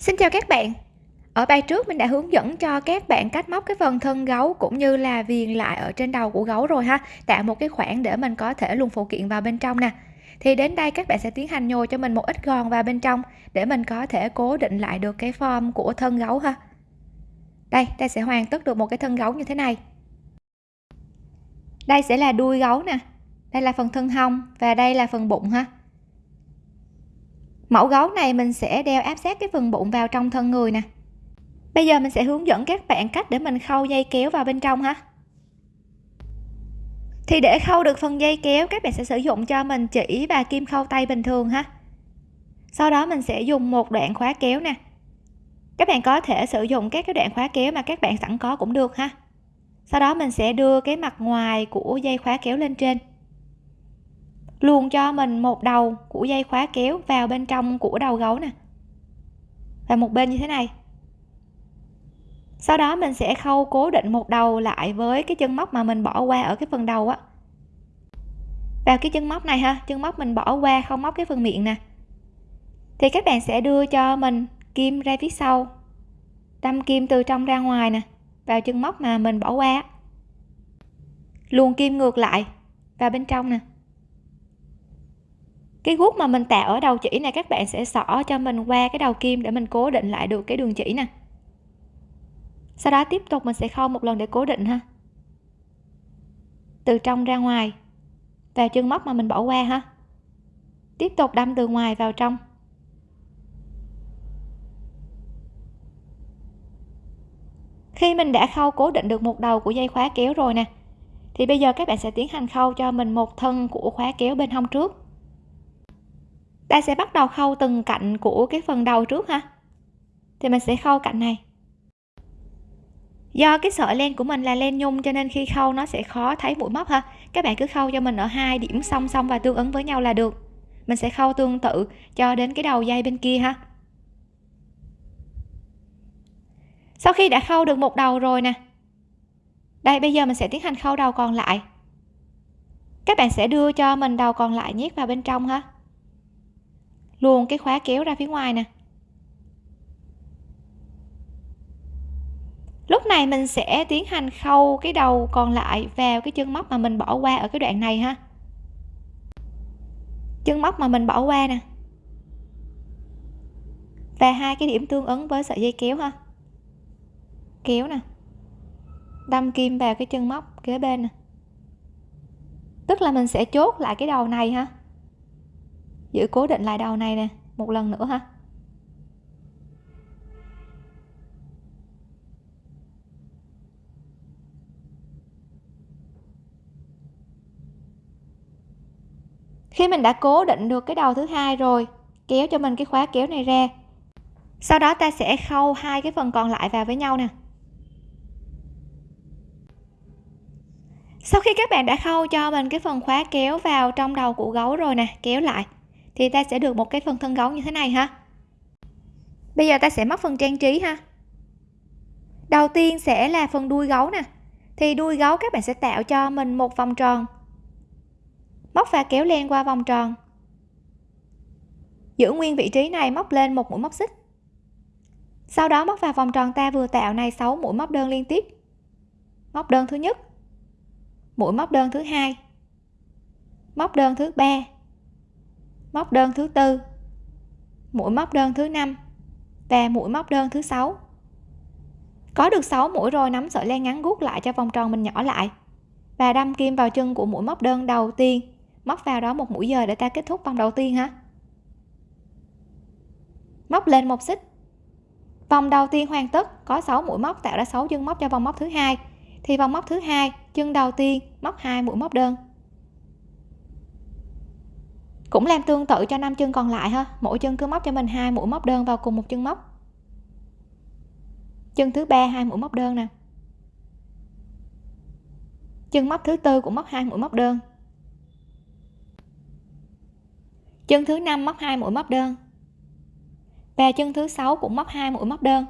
Xin chào các bạn. Ở bài trước mình đã hướng dẫn cho các bạn cách móc cái phần thân gấu cũng như là viền lại ở trên đầu của gấu rồi ha. Tạo một cái khoảng để mình có thể luồn phụ kiện vào bên trong nè. Thì đến đây các bạn sẽ tiến hành nhồi cho mình một ít gòn vào bên trong để mình có thể cố định lại được cái form của thân gấu ha. Đây, ta sẽ hoàn tất được một cái thân gấu như thế này. Đây sẽ là đuôi gấu nè. Đây là phần thân hông và đây là phần bụng ha mẫu gấu này mình sẽ đeo áp sát cái phần bụng vào trong thân người nè. Bây giờ mình sẽ hướng dẫn các bạn cách để mình khâu dây kéo vào bên trong ha. Thì để khâu được phần dây kéo, các bạn sẽ sử dụng cho mình chỉ và kim khâu tay bình thường ha. Sau đó mình sẽ dùng một đoạn khóa kéo nè. Các bạn có thể sử dụng các cái đoạn khóa kéo mà các bạn sẵn có cũng được ha. Sau đó mình sẽ đưa cái mặt ngoài của dây khóa kéo lên trên luồn cho mình một đầu của dây khóa kéo vào bên trong của đầu gấu nè. Và một bên như thế này. Sau đó mình sẽ khâu cố định một đầu lại với cái chân móc mà mình bỏ qua ở cái phần đầu á. Vào cái chân móc này ha, chân móc mình bỏ qua không móc cái phần miệng nè. Thì các bạn sẽ đưa cho mình kim ra phía sau, đâm kim từ trong ra ngoài nè, vào chân móc mà mình bỏ qua. Luồn kim ngược lại vào bên trong nè cái guốc mà mình tạo ở đầu chỉ này, các bạn sẽ xỏ cho mình qua cái đầu kim để mình cố định lại được cái đường chỉ nè. Sau đó tiếp tục mình sẽ khâu một lần để cố định ha. Từ trong ra ngoài, vào chân móc mà mình bỏ qua ha. Tiếp tục đâm từ ngoài vào trong. Khi mình đã khâu cố định được một đầu của dây khóa kéo rồi nè, thì bây giờ các bạn sẽ tiến hành khâu cho mình một thân của khóa kéo bên hông trước ta sẽ bắt đầu khâu từng cạnh của cái phần đầu trước ha. Thì mình sẽ khâu cạnh này. Do cái sợi len của mình là len nhung cho nên khi khâu nó sẽ khó thấy mũi móc ha. Các bạn cứ khâu cho mình ở hai điểm song song và tương ứng với nhau là được. Mình sẽ khâu tương tự cho đến cái đầu dây bên kia ha. Sau khi đã khâu được một đầu rồi nè. Đây, bây giờ mình sẽ tiến hành khâu đầu còn lại. Các bạn sẽ đưa cho mình đầu còn lại nhét vào bên trong ha luôn cái khóa kéo ra phía ngoài nè. Lúc này mình sẽ tiến hành khâu cái đầu còn lại vào cái chân móc mà mình bỏ qua ở cái đoạn này ha. Chân móc mà mình bỏ qua nè. Và hai cái điểm tương ứng với sợi dây kéo ha. Kéo nè. Đâm kim vào cái chân móc kế bên nè. Tức là mình sẽ chốt lại cái đầu này ha giữ cố định lại đầu này nè, một lần nữa ha. Khi mình đã cố định được cái đầu thứ hai rồi, kéo cho mình cái khóa kéo này ra. Sau đó ta sẽ khâu hai cái phần còn lại vào với nhau nè. Sau khi các bạn đã khâu cho mình cái phần khóa kéo vào trong đầu của gấu rồi nè, kéo lại thì ta sẽ được một cái phần thân gấu như thế này ha. Bây giờ ta sẽ móc phần trang trí ha. Đầu tiên sẽ là phần đuôi gấu nè. Thì đuôi gấu các bạn sẽ tạo cho mình một vòng tròn. Móc và kéo len qua vòng tròn. Giữ nguyên vị trí này, móc lên một mũi móc xích. Sau đó móc vào vòng tròn ta vừa tạo này 6 mũi móc đơn liên tiếp. Móc đơn thứ nhất. Mũi móc đơn thứ hai. Móc đơn thứ ba móc đơn thứ tư, mũi móc đơn thứ năm và mũi móc đơn thứ sáu. Có được 6 mũi rồi, nắm sợi len ngắn gút lại cho vòng tròn mình nhỏ lại và đâm kim vào chân của mũi móc đơn đầu tiên. Móc vào đó một mũi giờ để ta kết thúc vòng đầu tiên ha móc lên một xích. Vòng đầu tiên hoàn tất, có 6 mũi móc tạo ra 6 chân móc cho vòng móc thứ hai. Thì vòng móc thứ hai, chân đầu tiên móc hai mũi móc đơn cũng làm tương tự cho năm chân còn lại ha. Mỗi chân cứ móc cho mình hai mũi móc đơn vào cùng một chân móc. Chân thứ ba, hai mũi móc đơn nè. Chân móc thứ tư cũng móc hai mũi móc đơn. Chân thứ năm móc hai mũi móc đơn. Và chân thứ sáu cũng móc hai mũi móc đơn.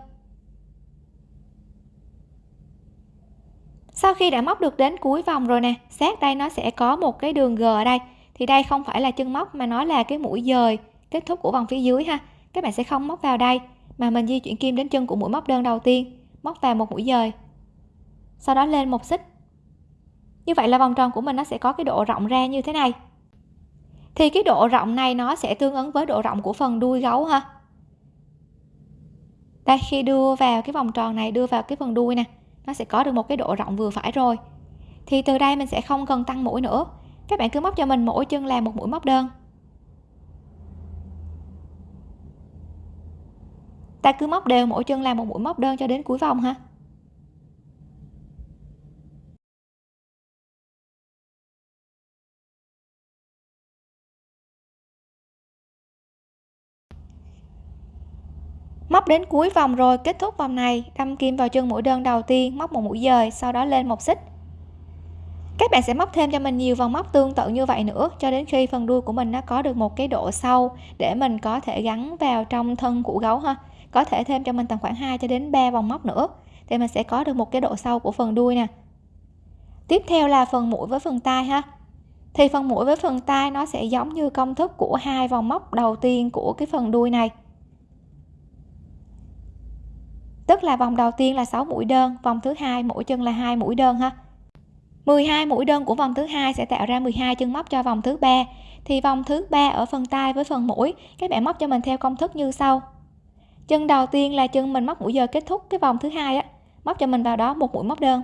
Sau khi đã móc được đến cuối vòng rồi nè, sát đây nó sẽ có một cái đường g ở đây thì đây không phải là chân móc mà nó là cái mũi dời kết thúc của vòng phía dưới ha. Các bạn sẽ không móc vào đây, mà mình di chuyển kim đến chân của mũi móc đơn đầu tiên, móc vào một mũi dời. Sau đó lên một xích. Như vậy là vòng tròn của mình nó sẽ có cái độ rộng ra như thế này. Thì cái độ rộng này nó sẽ tương ứng với độ rộng của phần đuôi gấu ha. Đây, khi đưa vào cái vòng tròn này, đưa vào cái phần đuôi nè, nó sẽ có được một cái độ rộng vừa phải rồi. Thì từ đây mình sẽ không cần tăng mũi nữa các bạn cứ móc cho mình mỗi chân làm một mũi móc đơn. Ta cứ móc đều mỗi chân làm một mũi móc đơn cho đến cuối vòng ha. Móc đến cuối vòng rồi, kết thúc vòng này, đâm kim vào chân mũi đơn đầu tiên, móc một mũi dời, sau đó lên một xích các bạn sẽ móc thêm cho mình nhiều vòng móc tương tự như vậy nữa, cho đến khi phần đuôi của mình nó có được một cái độ sâu để mình có thể gắn vào trong thân của gấu ha. Có thể thêm cho mình tầm khoảng 2 cho đến 3 vòng móc nữa, thì mình sẽ có được một cái độ sâu của phần đuôi nè. Tiếp theo là phần mũi với phần tai ha. Thì phần mũi với phần tai nó sẽ giống như công thức của hai vòng móc đầu tiên của cái phần đuôi này. Tức là vòng đầu tiên là 6 mũi đơn, vòng thứ hai mỗi chân là hai mũi đơn ha. 12 mũi đơn của vòng thứ hai sẽ tạo ra 12 chân móc cho vòng thứ ba. Thì vòng thứ ba ở phần tay với phần mũi, các bạn móc cho mình theo công thức như sau. Chân đầu tiên là chân mình móc mũi giờ kết thúc cái vòng thứ hai á. Móc cho mình vào đó một mũi móc đơn.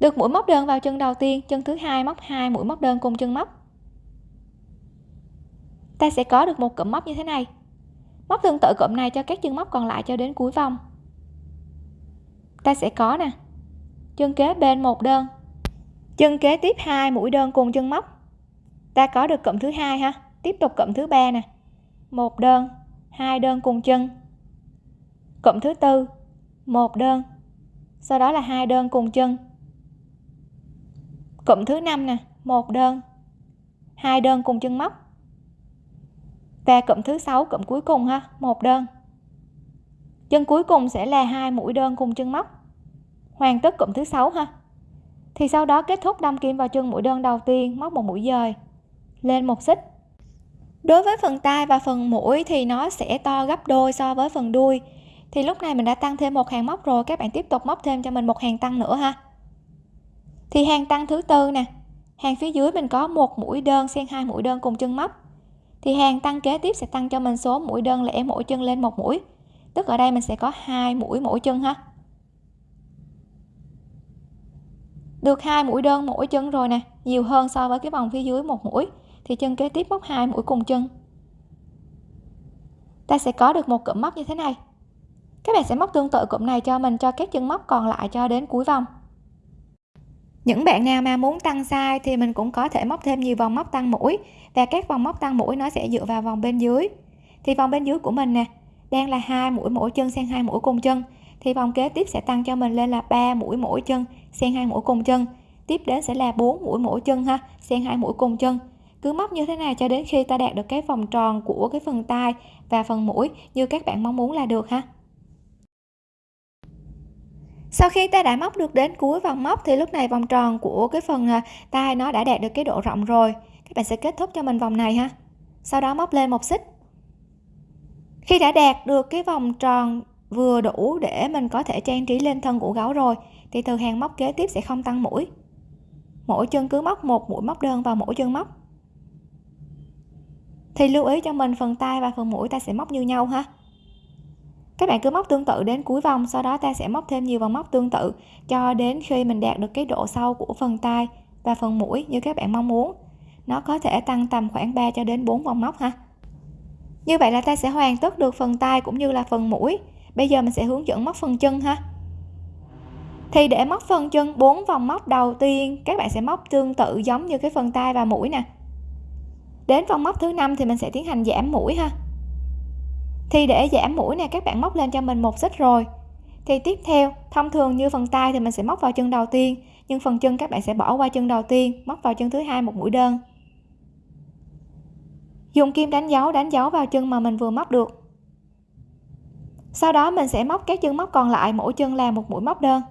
Được mũi móc đơn vào chân đầu tiên, chân thứ hai móc hai mũi móc đơn cùng chân móc. Ta sẽ có được một cụm móc như thế này. Móc tương tự cụm này cho các chân móc còn lại cho đến cuối vòng. Ta sẽ có nè chân kế bên một đơn. Chân kế tiếp hai mũi đơn cùng chân móc. Ta có được cụm thứ hai ha. Tiếp tục cụm thứ ba nè. Một đơn, hai đơn cùng chân. Cụm thứ tư, một đơn. Sau đó là hai đơn cùng chân. Cụm thứ năm nè, một đơn, hai đơn cùng chân móc. Và cụm thứ sáu, cụm cuối cùng ha, một đơn. Chân cuối cùng sẽ là hai mũi đơn cùng chân móc hoàn tất cụm thứ sáu ha? Thì sau đó kết thúc đâm kim vào chân mũi đơn đầu tiên, móc một mũi dời. Lên một xích. Đối với phần tai và phần mũi thì nó sẽ to gấp đôi so với phần đuôi. Thì lúc này mình đã tăng thêm một hàng móc rồi, các bạn tiếp tục móc thêm cho mình một hàng tăng nữa ha. Thì hàng tăng thứ tư nè. Hàng phía dưới mình có một mũi đơn xen hai mũi đơn cùng chân móc. Thì hàng tăng kế tiếp sẽ tăng cho mình số mũi đơn lẻ mỗi chân lên một mũi. Tức ở đây mình sẽ có hai mũi mỗi chân ha. Được hai mũi đơn mỗi chân rồi nè, nhiều hơn so với cái vòng phía dưới một mũi. Thì chân kế tiếp móc hai mũi cùng chân. Ta sẽ có được một cụm móc như thế này. Các bạn sẽ móc tương tự cụm này cho mình cho các chân móc còn lại cho đến cuối vòng. Những bạn nào mà muốn tăng size thì mình cũng có thể móc thêm nhiều vòng móc tăng mũi. Và các vòng móc tăng mũi nó sẽ dựa vào vòng bên dưới. Thì vòng bên dưới của mình nè, đang là hai mũi mỗi chân sang hai mũi cùng chân. Thì vòng kế tiếp sẽ tăng cho mình lên là 3 mũi mỗi chân xen hai mũi cùng chân. Tiếp đến sẽ là 4 mũi mỗi chân ha. Xen hai mũi cùng chân. Cứ móc như thế này cho đến khi ta đạt được cái vòng tròn của cái phần tai và phần mũi như các bạn mong muốn là được ha. Sau khi ta đã móc được đến cuối vòng móc thì lúc này vòng tròn của cái phần à, tai nó đã đạt được cái độ rộng rồi. Các bạn sẽ kết thúc cho mình vòng này ha. Sau đó móc lên một xích. Khi đã đạt được cái vòng tròn vừa đủ để mình có thể trang trí lên thân của gấu rồi thì từ hàng móc kế tiếp sẽ không tăng mũi. Mỗi chân cứ móc một mũi móc đơn vào mỗi chân móc. Thì lưu ý cho mình phần tay và phần mũi ta sẽ móc như nhau ha. Các bạn cứ móc tương tự đến cuối vòng, sau đó ta sẽ móc thêm nhiều vòng móc tương tự cho đến khi mình đạt được cái độ sâu của phần tay và phần mũi như các bạn mong muốn. Nó có thể tăng tầm khoảng 3 cho đến 4 vòng móc ha. Như vậy là ta sẽ hoàn tất được phần tay cũng như là phần mũi. Bây giờ mình sẽ hướng dẫn móc phần chân ha thì để móc phần chân 4 vòng móc đầu tiên, các bạn sẽ móc tương tự giống như cái phần tay và mũi nè. Đến vòng móc thứ năm thì mình sẽ tiến hành giảm mũi ha. Thì để giảm mũi này các bạn móc lên cho mình một xích rồi. Thì tiếp theo, thông thường như phần tay thì mình sẽ móc vào chân đầu tiên, nhưng phần chân các bạn sẽ bỏ qua chân đầu tiên, móc vào chân thứ hai một mũi đơn. Dùng kim đánh dấu đánh dấu vào chân mà mình vừa móc được. Sau đó mình sẽ móc các chân móc còn lại, mỗi chân là một mũi móc đơn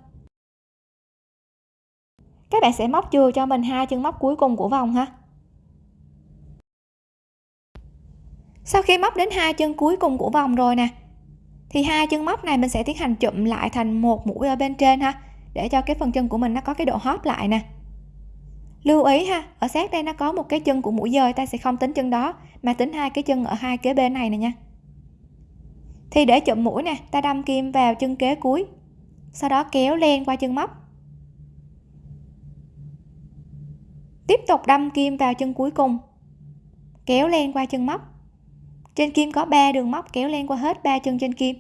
các bạn sẽ móc chừa cho mình hai chân móc cuối cùng của vòng ha. Sau khi móc đến hai chân cuối cùng của vòng rồi nè, thì hai chân móc này mình sẽ tiến hành chụm lại thành một mũi ở bên trên ha, để cho cái phần chân của mình nó có cái độ hóp lại nè. Lưu ý ha, ở sát đây nó có một cái chân của mũi dời, ta sẽ không tính chân đó, mà tính hai cái chân ở hai kế bên này nè nha. Thì để chụm mũi nè, ta đâm kim vào chân kế cuối, sau đó kéo len qua chân móc. Tiếp tục đâm kim vào chân cuối cùng. Kéo len qua chân móc. Trên kim có 3 đường móc kéo len qua hết ba chân trên kim.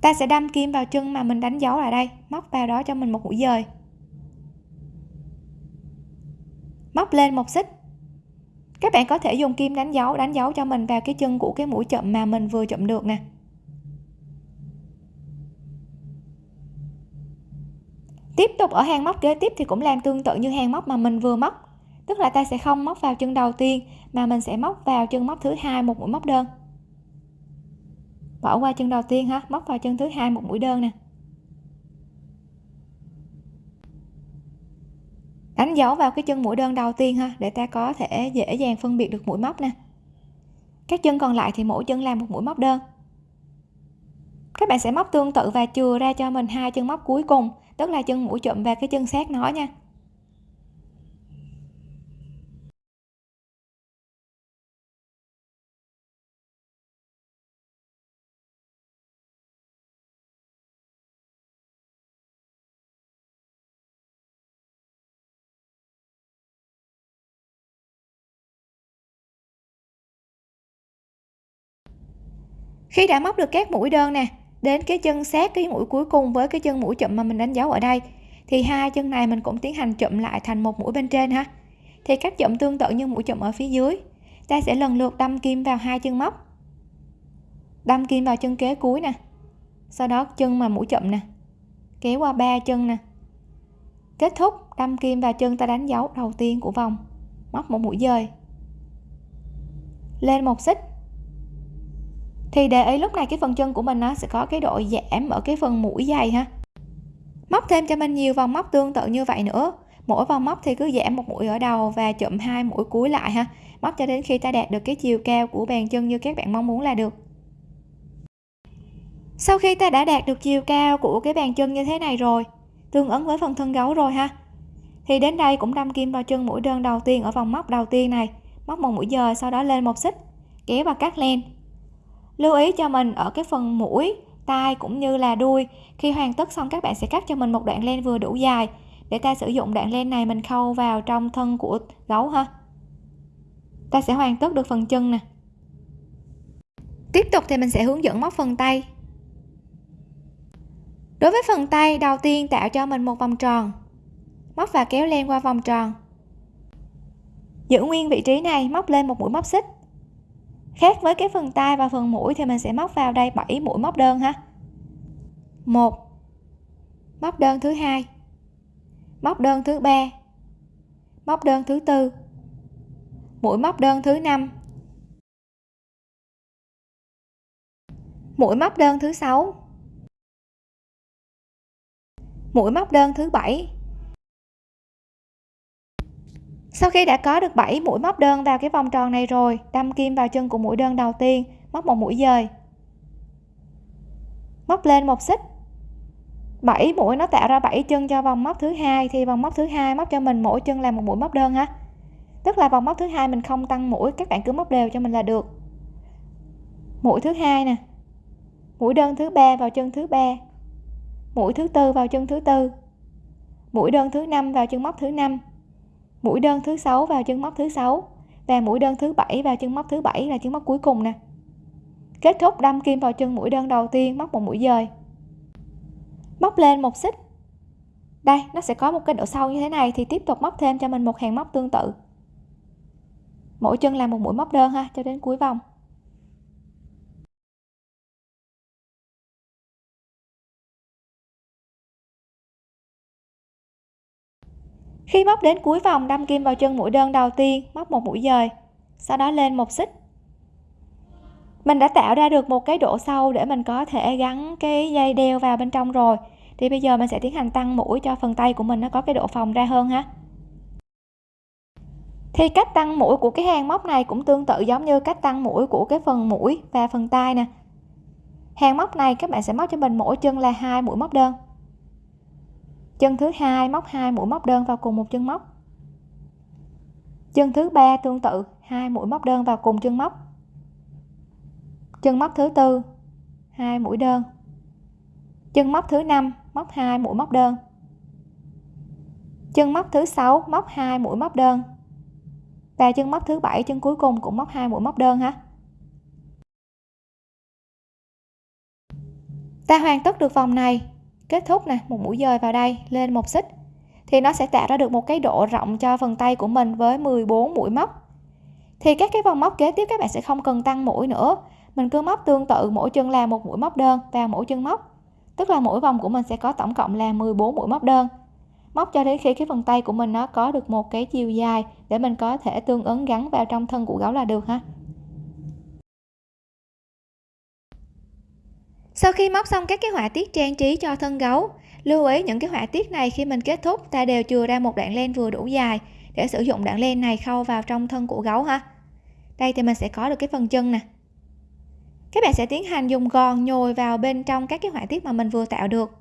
Ta sẽ đâm kim vào chân mà mình đánh dấu lại đây. Móc vào đó cho mình một mũi dời. Móc lên một xích. Các bạn có thể dùng kim đánh dấu đánh dấu cho mình vào cái chân của cái mũi chậm mà mình vừa chậm được nè. Tiếp tục ở hàng móc kế tiếp thì cũng làm tương tự như hàng móc mà mình vừa móc. Tức là ta sẽ không móc vào chân đầu tiên, mà mình sẽ móc vào chân móc thứ hai một mũi móc đơn. Bỏ qua chân đầu tiên ha, móc vào chân thứ hai một mũi đơn nè. Đánh dấu vào cái chân mũi đơn đầu tiên ha, để ta có thể dễ dàng phân biệt được mũi móc nè. Các chân còn lại thì mỗi chân làm một mũi móc đơn. Các bạn sẽ móc tương tự và chừa ra cho mình hai chân móc cuối cùng tức là chân mũi chụm và cái chân sát nó nha. Khi đã móc được các mũi đơn nè đến cái chân sát cái mũi cuối cùng với cái chân mũi chậm mà mình đánh dấu ở đây. Thì hai chân này mình cũng tiến hành chậm lại thành một mũi bên trên ha. Thì cách chậm tương tự như mũi chậm ở phía dưới. Ta sẽ lần lượt đâm kim vào hai chân móc. Đâm kim vào chân kế cuối nè. Sau đó chân mà mũi chậm nè. Kéo qua ba chân nè. Kết thúc, đâm kim vào chân ta đánh dấu đầu tiên của vòng. Móc một mũi dời. Lên một xích thì để ý lúc này cái phần chân của mình nó sẽ có cái độ giảm ở cái phần mũi dày ha. Móc thêm cho mình nhiều vòng móc tương tự như vậy nữa. Mỗi vòng móc thì cứ giảm một mũi ở đầu và chụm hai mũi cuối lại ha. Móc cho đến khi ta đạt được cái chiều cao của bàn chân như các bạn mong muốn là được. Sau khi ta đã đạt được chiều cao của cái bàn chân như thế này rồi, tương ứng với phần thân gấu rồi ha, thì đến đây cũng đâm kim vào chân mũi đơn đầu tiên ở vòng móc đầu tiên này. Móc một mũi dời sau đó lên một xích, kéo và cắt len lưu ý cho mình ở cái phần mũi, tai cũng như là đuôi. Khi hoàn tất xong, các bạn sẽ cắt cho mình một đoạn len vừa đủ dài để ta sử dụng đoạn len này mình khâu vào trong thân của gấu ha. Ta sẽ hoàn tất được phần chân nè. Tiếp tục thì mình sẽ hướng dẫn móc phần tay. Đối với phần tay, đầu tiên tạo cho mình một vòng tròn. Móc và kéo len qua vòng tròn. Giữ nguyên vị trí này, móc lên một mũi móc xích khác với cái phần tay và phần mũi thì mình sẽ móc vào đây 7 mũi móc đơn ha. Một, móc đơn thứ hai, móc đơn thứ ba, móc đơn thứ tư, mũi móc đơn thứ năm. Mũi móc đơn thứ sáu, mũi móc đơn thứ bảy sau khi đã có được 7 mũi móc đơn vào cái vòng tròn này rồi, đâm kim vào chân của mũi đơn đầu tiên, móc một mũi dời. Móc lên một xích. 7 mũi nó tạo ra 7 chân cho vòng móc thứ hai, thì vòng móc thứ hai móc cho mình mỗi chân là một mũi móc đơn ha tức là vòng móc thứ hai mình không tăng mũi, các bạn cứ móc đều cho mình là được. Mũi thứ hai nè. Mũi đơn thứ ba vào chân thứ ba. Mũi thứ tư vào chân thứ tư. Mũi đơn thứ năm vào chân móc thứ năm mũi đơn thứ sáu vào chân móc thứ sáu và mũi đơn thứ bảy vào chân móc thứ bảy là chân móc cuối cùng nè. Kết thúc đâm kim vào chân mũi đơn đầu tiên, móc một mũi dời. Móc lên một xích. Đây, nó sẽ có một cái độ sâu như thế này thì tiếp tục móc thêm cho mình một hàng móc tương tự. Mỗi chân làm một mũi móc đơn ha, cho đến cuối vòng. Khi móc đến cuối vòng, đâm kim vào chân mũi đơn đầu tiên, móc một mũi dời. Sau đó lên một xích. Mình đã tạo ra được một cái độ sâu để mình có thể gắn cái dây đeo vào bên trong rồi. Thì bây giờ mình sẽ tiến hành tăng mũi cho phần tay của mình nó có cái độ phồng ra hơn ha. Thì cách tăng mũi của cái hàng móc này cũng tương tự giống như cách tăng mũi của cái phần mũi và phần tay nè. Hàng móc này các bạn sẽ móc cho mình mỗi chân là hai mũi móc đơn chân thứ hai, móc hai mũi móc đơn vào cùng một chân móc. Chân thứ ba, tương tự, hai mũi móc đơn vào cùng chân móc. Chân móc thứ tư, hai mũi đơn. Chân móc thứ năm, móc hai mũi móc đơn. Chân móc thứ sáu, móc hai mũi móc đơn. Và chân móc thứ bảy, chân cuối cùng cũng móc hai mũi móc đơn ha. Ta hoàn tất được vòng này kết thúc nè, một mũi dời vào đây, lên một xích. Thì nó sẽ tạo ra được một cái độ rộng cho phần tay của mình với 14 mũi móc. Thì các cái vòng móc kế tiếp các bạn sẽ không cần tăng mũi nữa. Mình cứ móc tương tự, mỗi chân là một mũi móc đơn vào mỗi chân móc. Tức là mỗi vòng của mình sẽ có tổng cộng là 14 mũi móc đơn. Móc cho đến khi cái phần tay của mình nó có được một cái chiều dài để mình có thể tương ứng gắn vào trong thân của gấu là được ha. Sau khi móc xong các cái họa tiết trang trí cho thân gấu, lưu ý những cái họa tiết này khi mình kết thúc ta đều chừa ra một đoạn len vừa đủ dài để sử dụng đoạn len này khâu vào trong thân của gấu ha. Đây thì mình sẽ có được cái phần chân nè. Các bạn sẽ tiến hành dùng gòn nhồi vào bên trong các cái họa tiết mà mình vừa tạo được.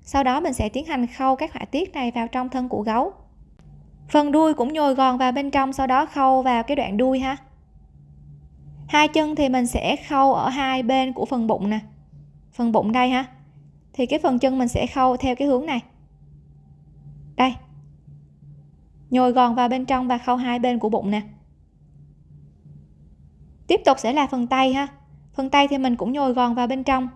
Sau đó mình sẽ tiến hành khâu các họa tiết này vào trong thân của gấu. Phần đuôi cũng nhồi gòn vào bên trong, sau đó khâu vào cái đoạn đuôi ha. Hai chân thì mình sẽ khâu ở hai bên của phần bụng nè phần bụng đây ha. Thì cái phần chân mình sẽ khâu theo cái hướng này. Đây. Nhồi gòn vào bên trong và khâu hai bên của bụng nè. Tiếp tục sẽ là phần tay ha. Phần tay thì mình cũng nhồi gòn vào bên trong.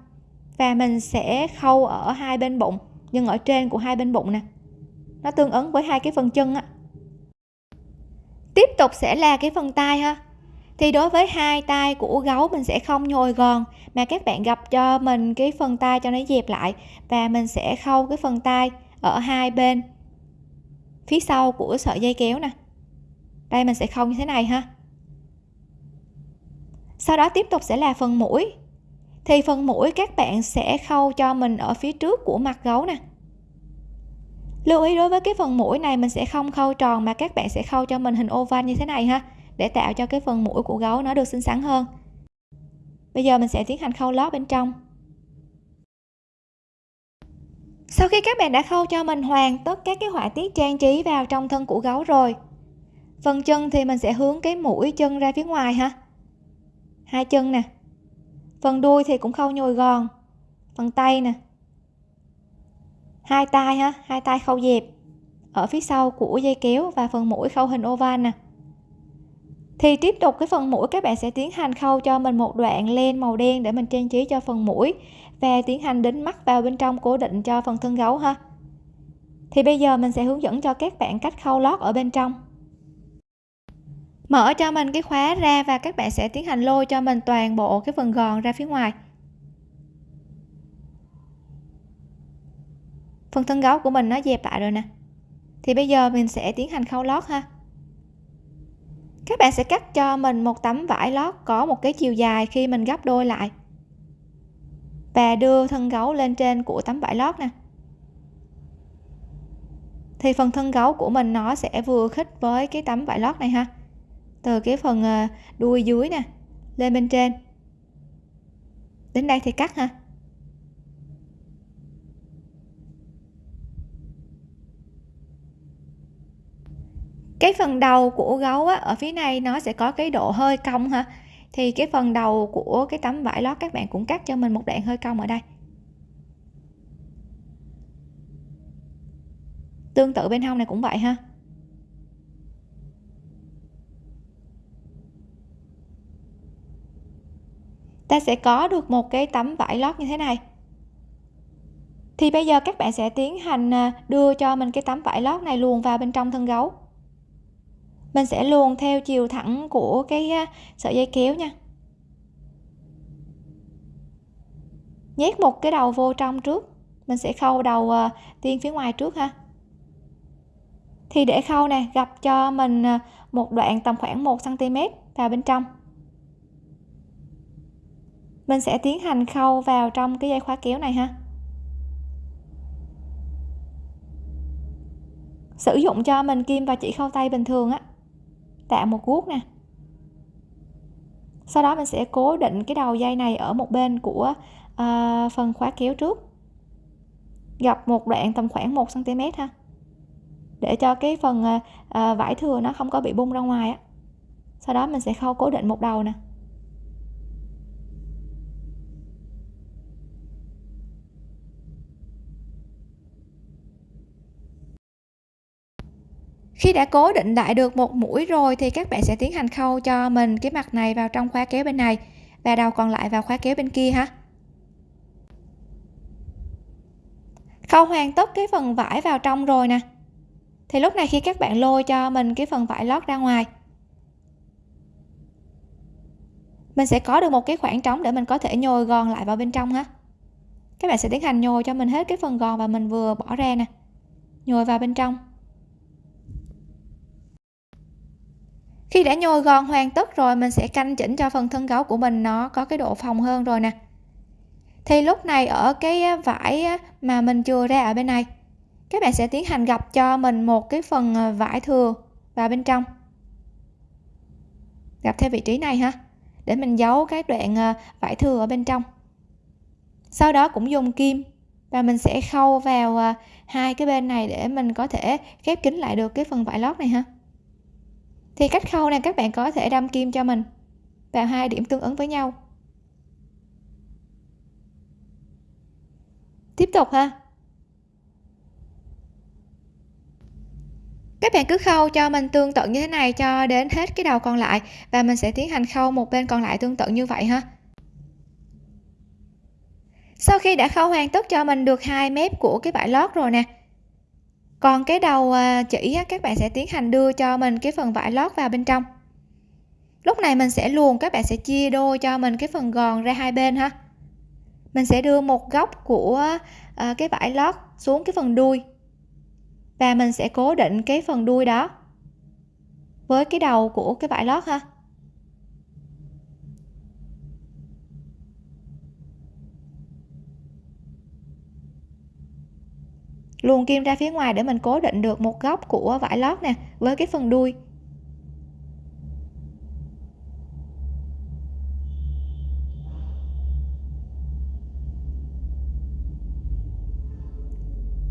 Và mình sẽ khâu ở hai bên bụng, nhưng ở trên của hai bên bụng nè. Nó tương ứng với hai cái phần chân á. Tiếp tục sẽ là cái phần tay ha thì đối với hai tay của gấu mình sẽ không nhồi gòn, mà các bạn gặp cho mình cái phần tay cho nó dẹp lại và mình sẽ khâu cái phần tay ở hai bên phía sau của sợi dây kéo nè. Đây mình sẽ khâu như thế này ha. Sau đó tiếp tục sẽ là phần mũi. Thì phần mũi các bạn sẽ khâu cho mình ở phía trước của mặt gấu nè. Lưu ý đối với cái phần mũi này mình sẽ không khâu tròn mà các bạn sẽ khâu cho mình hình oval như thế này ha để tạo cho cái phần mũi của gấu nó được xinh xắn hơn. Bây giờ mình sẽ tiến hành khâu lót bên trong. Sau khi các bạn đã khâu cho mình hoàn tất các cái họa tiết trang trí vào trong thân của gấu rồi, phần chân thì mình sẽ hướng cái mũi chân ra phía ngoài ha. Hai chân nè. Phần đuôi thì cũng khâu nhồi gòn. Phần tay nè. Hai tay ha, hai tay khâu dẹp ở phía sau của dây kéo và phần mũi khâu hình oval nè thì tiếp tục cái phần mũi, các bạn sẽ tiến hành khâu cho mình một đoạn len màu đen để mình trang trí cho phần mũi và tiến hành đính mắt vào bên trong cố định cho phần thân gấu ha. Thì bây giờ mình sẽ hướng dẫn cho các bạn cách khâu lót ở bên trong. Mở cho mình cái khóa ra và các bạn sẽ tiến hành lôi cho mình toàn bộ cái phần gòn ra phía ngoài. Phần thân gấu của mình nó dẹp lại rồi nè. Thì bây giờ mình sẽ tiến hành khâu lót ha các bạn sẽ cắt cho mình một tấm vải lót có một cái chiều dài khi mình gấp đôi lại. Và đưa thân gấu lên trên của tấm vải lót nè. Thì phần thân gấu của mình nó sẽ vừa khít với cái tấm vải lót này ha. Từ cái phần à, đuôi dưới nè, lên bên trên. Đến đây thì cắt ha. Cái phần đầu của gấu á, ở phía này nó sẽ có cái độ hơi cong ha. Thì cái phần đầu của cái tấm vải lót các bạn cũng cắt cho mình một đoạn hơi cong ở đây. Tương tự bên hông này cũng vậy ha. Ta sẽ có được một cái tấm vải lót như thế này. Thì bây giờ các bạn sẽ tiến hành à, đưa cho mình cái tấm vải lót này luồn vào bên trong thân gấu mình sẽ luồn theo chiều thẳng của cái à, sợi dây kéo nha. Nhét một cái đầu vô trong trước. Mình sẽ khâu đầu à, tiên phía ngoài trước ha. Thì để khâu nè gặp cho mình à, một đoạn tầm khoảng 1 cm vào bên trong. Mình sẽ tiến hành khâu vào trong cái dây khóa kéo này ha. Sử dụng cho mình kim và chỉ khâu tay bình thường á tạo một guốc nè sau đó mình sẽ cố định cái đầu dây này ở một bên của uh, phần khóa kéo trước. Gập một đoạn tầm khoảng 1 cm ha để cho cái phần uh, vải thừa nó không có bị bung ra ngoài á. Sau đó mình sẽ khâu cố định một đầu nè. Khi đã cố định lại được một mũi rồi thì các bạn sẽ tiến hành khâu cho mình cái mặt này vào trong khóa kéo bên này và đầu còn lại vào khóa kéo bên kia ha. Khâu hoàn tất cái phần vải vào trong rồi nè. Thì lúc này khi các bạn lôi cho mình cái phần vải lót ra ngoài, mình sẽ có được một cái khoảng trống để mình có thể nhồi gòn lại vào bên trong ha. Các bạn sẽ tiến hành nhồi cho mình hết cái phần gòn và mình vừa bỏ ra nè. Nhồi vào bên trong. Khi đã nhồi gòn hoàn tất rồi, mình sẽ canh chỉnh cho phần thân gấu của mình nó có cái độ phồng hơn rồi nè. Thì lúc này ở cái vải mà mình chừa ra ở bên này, các bạn sẽ tiến hành gập cho mình một cái phần à, vải thừa vào bên trong. Gập theo vị trí này ha, để mình giấu cái đoạn à, vải thừa ở bên trong. Sau đó cũng dùng kim và mình sẽ khâu vào à, hai cái bên này để mình có thể khép kín lại được cái phần vải lót này ha thì cách khâu này các bạn có thể đâm kim cho mình vào hai điểm tương ứng với nhau. Tiếp tục ha. Các bạn cứ khâu cho mình tương tự như thế này cho đến hết cái đầu còn lại và mình sẽ tiến hành khâu một bên còn lại tương tự như vậy ha. Sau khi đã khâu hoàn tất cho mình được hai mép của cái vải lót rồi nè còn cái đầu à, chỉ các bạn sẽ tiến hành đưa cho mình cái phần vải lót vào bên trong. Lúc này mình sẽ luồn, các bạn sẽ chia đôi cho mình cái phần gòn ra hai bên ha. Mình sẽ đưa một góc của à, cái vải lót xuống cái phần đuôi. Và mình sẽ cố định cái phần đuôi đó với cái đầu của cái vải lót ha. Luồn kim ra phía ngoài để mình cố định được một góc của vải lót nè, với cái phần đuôi.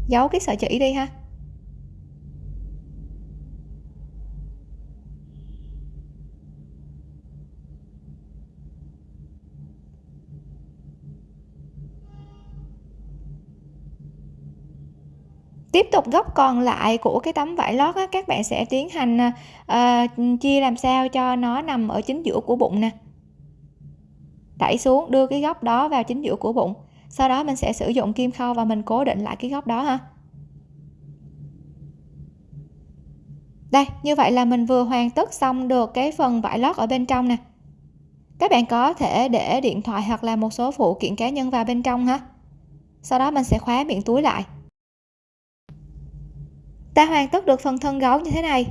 Giấu cái sợi chỉ đi ha. Tiếp tục góc còn lại của cái tấm vải lót á, các bạn sẽ tiến hành uh, chia làm sao cho nó nằm ở chính giữa của bụng nè. Đẩy xuống đưa cái góc đó vào chính giữa của bụng. Sau đó mình sẽ sử dụng kim khâu và mình cố định lại cái góc đó ha. Đây như vậy là mình vừa hoàn tất xong được cái phần vải lót ở bên trong nè. Các bạn có thể để điện thoại hoặc là một số phụ kiện cá nhân vào bên trong ha. Sau đó mình sẽ khóa miệng túi lại ta hoàn tất được phần thân gấu như thế này.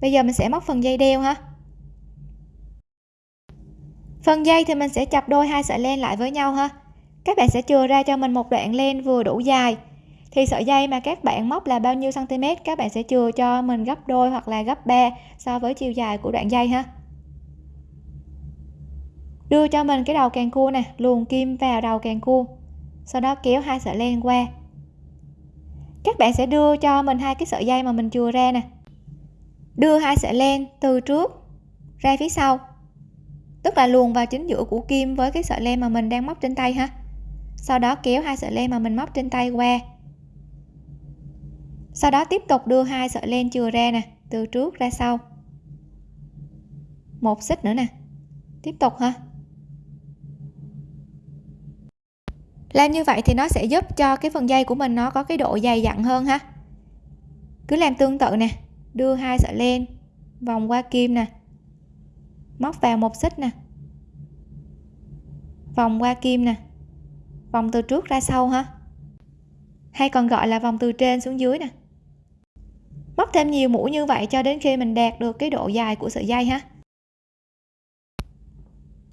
Bây giờ mình sẽ móc phần dây đeo ha. Phần dây thì mình sẽ chập đôi hai sợi len lại với nhau ha. Các bạn sẽ chừa ra cho mình một đoạn len vừa đủ dài. Thì sợi dây mà các bạn móc là bao nhiêu cm các bạn sẽ chừa cho mình gấp đôi hoặc là gấp 3 so với chiều dài của đoạn dây ha. Đưa cho mình cái đầu càng cua nè, luồn kim vào đầu càng cua sau đó kéo hai sợi len qua các bạn sẽ đưa cho mình hai cái sợi dây mà mình chừa ra nè. Đưa hai sợi len từ trước ra phía sau. Tức là luồn vào chính giữa của kim với cái sợi len mà mình đang móc trên tay ha. Sau đó kéo hai sợi len mà mình móc trên tay qua. Sau đó tiếp tục đưa hai sợi len chừa ra nè, từ trước ra sau. Một xích nữa nè. Tiếp tục ha. Làm như vậy thì nó sẽ giúp cho cái phần dây của mình nó có cái độ dày dặn hơn ha. Cứ làm tương tự nè, đưa hai sợi len, vòng qua kim nè, móc vào một xích nè, vòng qua kim nè, vòng từ trước ra sau ha. Hay còn gọi là vòng từ trên xuống dưới nè. Móc thêm nhiều mũi như vậy cho đến khi mình đạt được cái độ dài của sợi dây ha.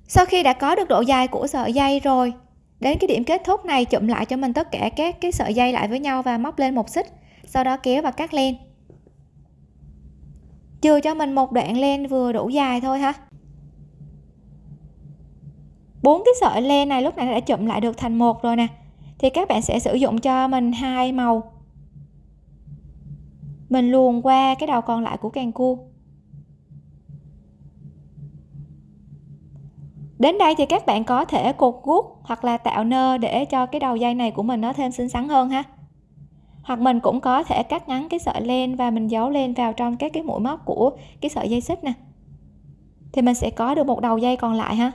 Sau khi đã có được độ dài của sợi dây rồi đến cái điểm kết thúc này, chụm lại cho mình tất cả các cái sợi dây lại với nhau và móc lên một xích, sau đó kéo và cắt len. Chừa cho mình một đoạn len vừa đủ dài thôi ha. Bốn cái sợi len này lúc này đã chụm lại được thành một rồi nè. Thì các bạn sẽ sử dụng cho mình hai màu. Mình luồn qua cái đầu còn lại của càng cua. Đến đây thì các bạn có thể cột gút hoặc là tạo nơ để cho cái đầu dây này của mình nó thêm xinh xắn hơn ha. Hoặc mình cũng có thể cắt ngắn cái sợi len và mình giấu lên vào trong các cái mũi móc của cái sợi dây xích nè. Thì mình sẽ có được một đầu dây còn lại ha.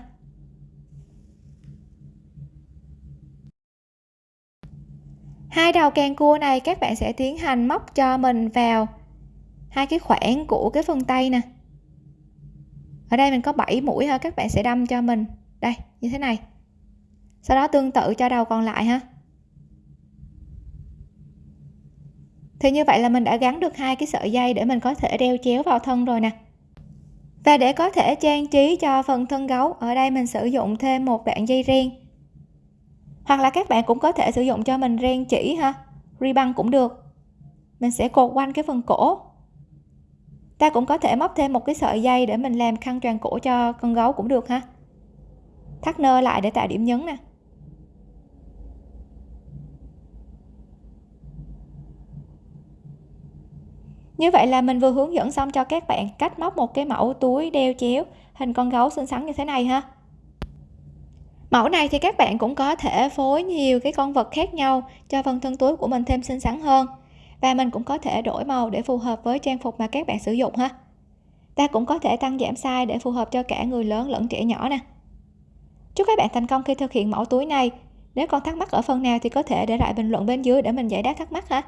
Hai đầu càng cua này các bạn sẽ tiến hành móc cho mình vào hai cái khoảng của cái phần tay nè ở đây mình có 7 mũi ha các bạn sẽ đâm cho mình. Đây, như thế này. Sau đó tương tự cho đầu còn lại ha thì như vậy là mình đã gắn được hai cái sợi dây để mình có thể đeo chéo vào thân rồi nè. Và để có thể trang trí cho phần thân gấu, ở đây mình sử dụng thêm một đoạn dây ren. Hoặc là các bạn cũng có thể sử dụng cho mình ren chỉ ha ribbon cũng được. Mình sẽ cột quanh cái phần cổ ta cũng có thể móc thêm một cái sợi dây để mình làm khăn tròn cổ cho con gấu cũng được ha. Thắt nơ lại để tạo điểm nhấn nè. Như vậy là mình vừa hướng dẫn xong cho các bạn cách móc một cái mẫu túi đeo chéo hình con gấu xinh xắn như thế này ha. Mẫu này thì các bạn cũng có thể phối nhiều cái con vật khác nhau cho phần thân túi của mình thêm xinh xắn hơn và mình cũng có thể đổi màu để phù hợp với trang phục mà các bạn sử dụng ha. Ta cũng có thể tăng giảm size để phù hợp cho cả người lớn lẫn trẻ nhỏ nè. Chúc các bạn thành công khi thực hiện mẫu túi này. Nếu còn thắc mắc ở phần nào thì có thể để lại bình luận bên dưới để mình giải đáp thắc mắc ha.